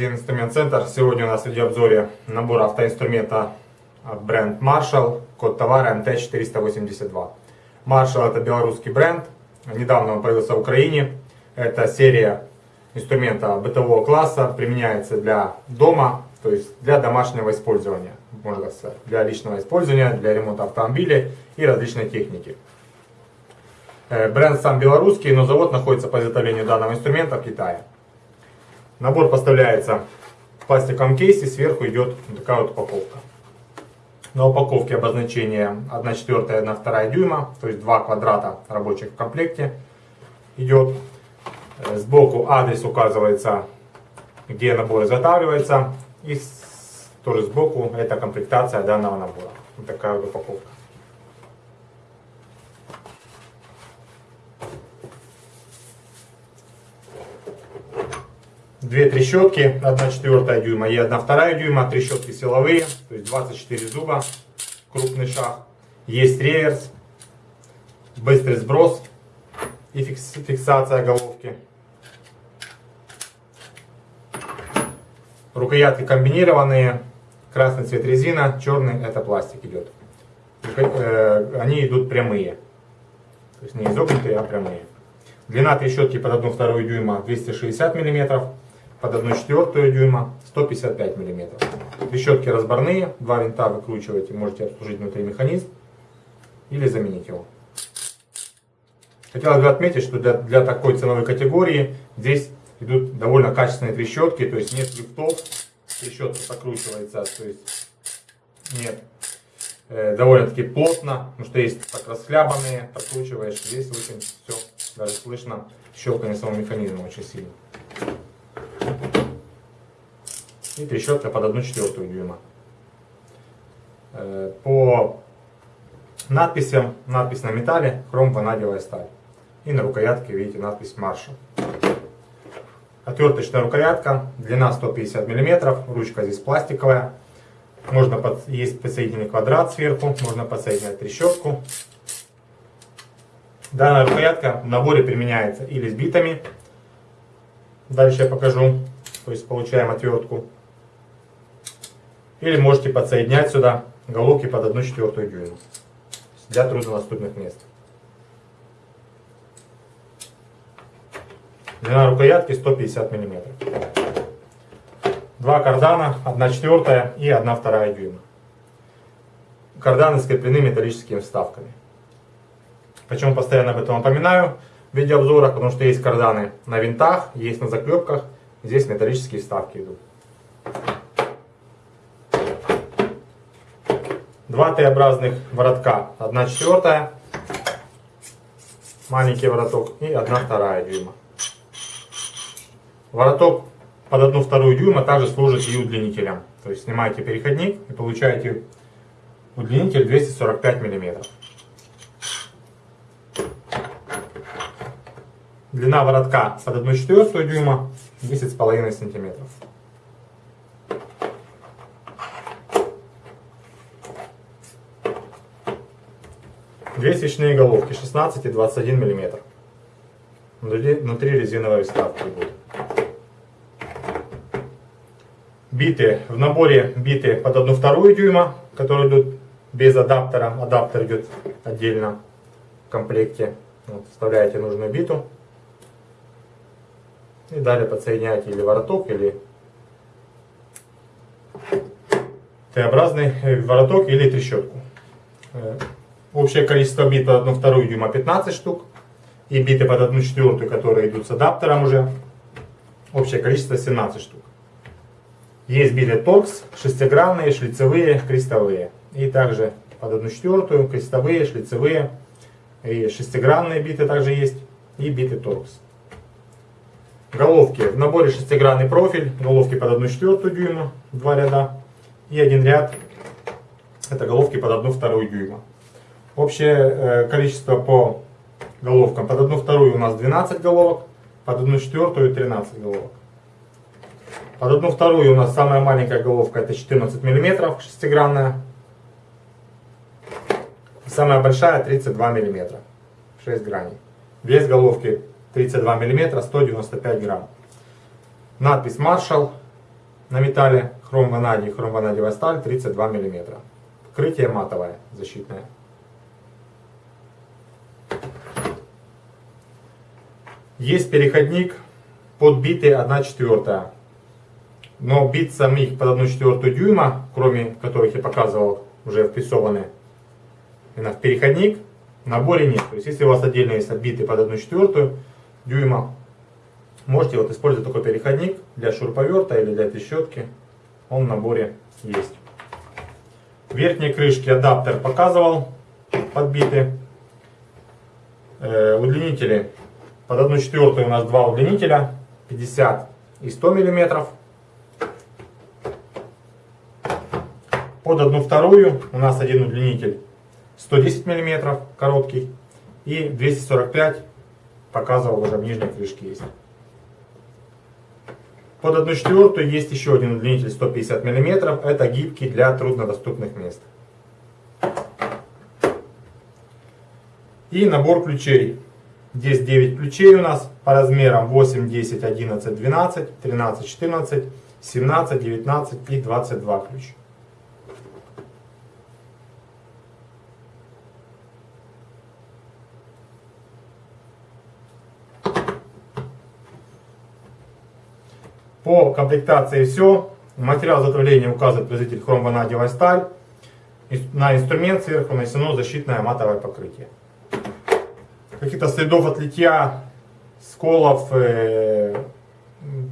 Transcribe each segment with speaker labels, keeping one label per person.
Speaker 1: интернет-магазин Инструмент Центр. Сегодня у нас в видеообзоре набор автоинструмента бренд Marshall, код товара MT482. Marshall это белорусский бренд, недавно он появился в Украине. Это серия инструмента бытового класса, применяется для дома, то есть для домашнего использования, можно сказать, для личного использования, для ремонта автомобиля и различной техники. Э, бренд сам белорусский, но завод находится по изготовлению данного инструмента в Китае. Набор поставляется в пластиковом кейсе, сверху идет такая вот упаковка. На упаковке обозначение 1 четвертая и 1 вторая дюйма, то есть два квадрата рабочих в комплекте идет. Э, сбоку адрес указывается, где набор изготавливается. И тоже сбоку это комплектация данного набора. Вот такая вот упаковка. Две трещотки, 1 четвертая дюйма и 1 вторая дюйма, трещотки силовые, то есть 24 зуба, крупный шаг. Есть реверс, быстрый сброс и фиксация головки. Рукоятки комбинированные, красный цвет резина, черный это пластик идет. Э, они идут прямые, то есть не изогнутые, а прямые. Длина трещотки под 1,2 дюйма 260 мм, под 1,4 дюйма 155 мм. Трещотки разборные, два винта выкручиваете, можете обслужить внутри механизм или заменить его. Хотелось бы отметить, что для, для такой ценовой категории здесь идут довольно качественные трещотки, то есть нет лифтов, трещотка прокручивается, то есть нет, э, довольно-таки плотно, потому что есть так расхлябанные, прокручиваешь, здесь очень все, даже слышно щелкание самого механизма очень сильно и трещотка под 1 четвертую дюйма. Э, по надписям, надпись на металле, хром ванадиевая сталь. И на рукоятке видите надпись Marshall. Отверточная рукоятка, длина 150 мм, ручка здесь пластиковая. Можно под, есть подсоединенный квадрат сверху, можно подсоединять трещотку. Данная рукоятка в наборе применяется или с битами. Дальше я покажу. То есть получаем отвертку или можете подсоединять сюда головки под 1 четвертую дюйма для труднодоступных мест. Длина рукоятки 150 мм. Два кардана, 1 четвертая и 1 вторая дюйма. Карданы скреплены металлическими вставками. Почему постоянно об этом напоминаю в видеообзорах, потому что есть карданы на винтах, есть на заклепках, здесь металлические вставки идут. Два Т-образных воротка, 1 четвертая, маленький вороток и 1 вторая дюйма. Вороток под 1 вторую дюйма также служит и удлинителем. То есть снимаете переходник и получаете удлинитель 245 мм. Длина воротка под 1 четвертую дюйма 10,5 сантиметров. Две свечные головки 16 и 21 мм. Внутри резиновые вставки будут. Биты. В наборе биты под 1 вторую дюйма, которые идут без адаптера. Адаптер идет отдельно в комплекте. Вот, вставляете нужную биту. И далее подсоединяете или вороток, или Т-образный вороток или трещотку. Общее количество бит под 1 вторую дюйма 15 штук. И биты под 1 четвертую, которые идут с адаптером уже. Общее количество 17 штук. Есть биты торкс, шестигранные, шлицевые, крестовые. И также под 1 четвертую, крестовые, шлицевые. И шестигранные биты также есть. И биты торкс. Головки. В наборе шестигранный профиль. Головки под 1 четвертую дюйма. Два ряда. И один ряд. Это головки под 1 вторую дюйма. Общее э, количество по головкам. Под одну вторую у нас 12 головок, под одну четвертую 13 головок. Под одну вторую у нас самая маленькая головка это 14 мм, шестигранная. Самая большая 32 мм, 6 граней. Вес головки 32 мм, 195 грамм. Надпись Marshall на металле, хром ванадий, хром ванадиевая сталь 32 мм. Покрытие матовое, защитное. Есть переходник под биты 1 четвертая. Но бит самих под 1 четвертую дюйма, кроме которых я показывал, уже впрессованы именно в переходник, в наборе нет. То есть если у вас отдельно есть биты под 1 четвертую дюйма, можете вот использовать такой переходник для шуруповерта или для этой щетки. Он в наборе есть. Верхние крышки адаптер показывал подбиты. Э, удлинители под 1 четвертую у нас два удлинителя 50 и 100 миллиметров. Под 1 вторую у нас один удлинитель 110 миллиметров короткий и 245 показывал уже в нижней крышке есть. Под 1 четвертую есть еще один удлинитель 150 миллиметров. Это гибкий для труднодоступных мест. И набор ключей. Здесь 9 ключей у нас по размерам 8, 10, 11, 12, 13, 14, 17, 19 и 22 ключа. По комплектации все. Материал изготовления указывает производитель хромванадиевая сталь. На инструмент сверху нанесено защитное матовое покрытие каких-то следов от литья, сколов, э,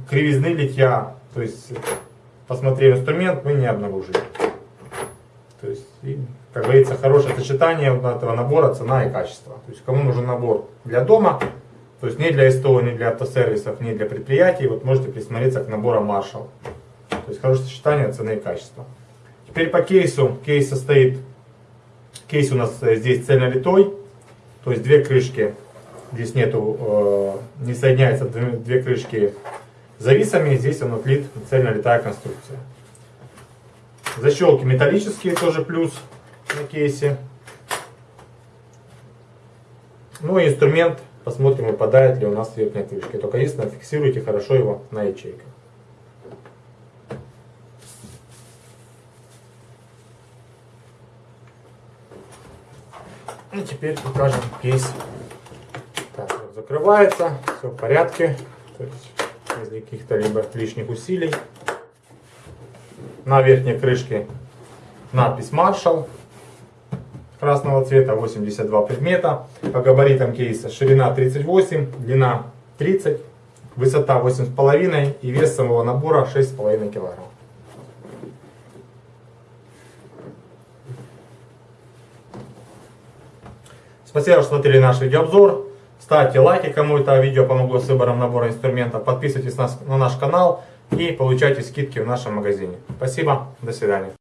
Speaker 1: кривизны литья, то есть посмотрев инструмент, мы не обнаружили. То есть, и, как говорится, хорошее сочетание вот этого набора цена и качество. То есть кому нужен набор для дома, то есть не для СТО, не для автосервисов, не для предприятий, вот можете присмотреться к наборам Marshall. То есть хорошее сочетание цены и качества. Теперь по кейсу. Кейс состоит, кейс у нас э, здесь цельнолитой. То есть две крышки, здесь нету, э, не соединяются две, две крышки зависами, здесь он отлит цельно летая конструкция. Защелки металлические, тоже плюс на кейсе. Ну и инструмент, посмотрим, выпадает ли у нас верхняя крышка. Только единственное, фиксируйте хорошо его на ячейках. И теперь покажем кейс. Так, вот закрывается, все в порядке. То есть без каких-то либо лишних усилий. На верхней крышке надпись Marshall красного цвета, 82 предмета. По габаритам кейса ширина 38, длина 30, высота 8,5 и вес самого набора 6,5 килограмм. Спасибо, что смотрели наш видеообзор. Ставьте лайки, кому это видео помогло с выбором набора инструментов. Подписывайтесь на наш канал и получайте скидки в нашем магазине. Спасибо, до свидания.